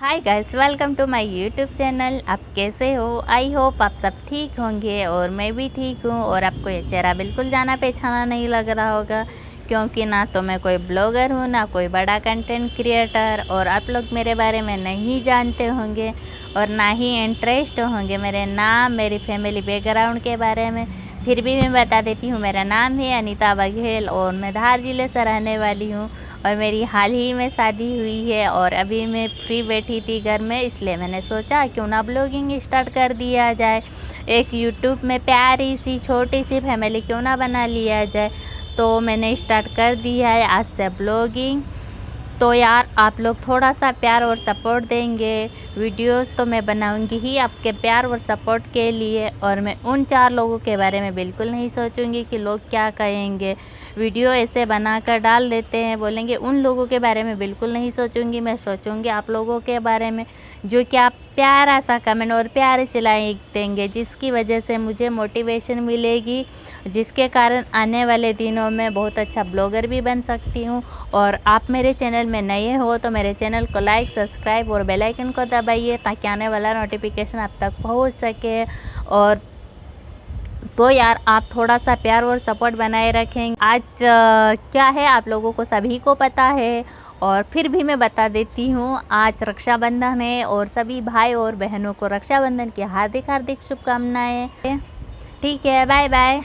Hi guys welcome to my YouTube channel आप कैसे हो? आई होप आप सब ठीक होंगे और मैं भी ठीक हूँ और आपको ये चेहरा बिल्कुल जाना पहचाना नहीं लग रहा होगा, क्योंकि ना तो मैं कोई ब्लॉगर हूँ, ना कोई बड़ा कंटेंट क्रिएटर और आप लोग मेरे बारे में नहीं जानते होंगे और ना ही इंटरेस्ट होंगे मेरे नाम, मेरी फैमिली बैकग्राउंड के बारे में। फिर भी मैं बता देती हूँ, मेरा नाम है अनीता बघेल और मैं धार ज़िले से रहने वाली हूँ और मेरी हाल ही में शादी हुई है और अभी मैं फ्री बैठी थी घर में, इसलिए मैंने सोचा क्यों ना ब्लॉगिंग स्टार्ट कर दिया जाए। एक यूट्यूब में प्यारी सी, छोटी सी फैमिली क्यों ना बना लिया जाए। तो मैंने स्टार्ट कर दिया है आज से ब्लॉगिंग तो यार, आप लोग थोड़ा सा प्यार और सपोर्ट देंगे। वीडियोस तो मैं बनाऊँगी ही आपके प्यार और सपोर्ट के लिए और मैं उन चार लोगों के बारे में बिल्कुल नहीं सोचूँगी कि लोग क्या कहेंगे। वीडियो ऐसे बनाकर डाल देते हैं, बोलेंगे उन लोगों के बारे में बिल्कुल नहीं सोचूँगी। मैं सोचूँगी आप लोगों के बारे में, जो कि आप प्यारा सा कमेंट और प्यारे सिलाई देंगे, जिसकी वजह से मुझे मोटिवेशन मिलेगी, जिसके कारण आने वाले दिनों में बहुत अच्छा ब्लॉगर भी बन सकती हूँ। और आप मेरे चैनल में नए हो तो मेरे चैनल को लाइक, सब्सक्राइब और बेल आइकन को दबाइए ताकि आने वाला नोटिफिकेशन आप तक पहुँच सके। और तो यार, आप थोड़ा सा प्यार और सपोर्ट बनाए रखें। आज क्या है आप लोगों को सभी को पता है। और फिर भी मैं बता देती हूँ, आज रक्षाबंधन है और सभी भाई और बहनों को रक्षाबंधन की हार्दिक हार्दिक शुभकामनाएँ। ठीक है बाय बाय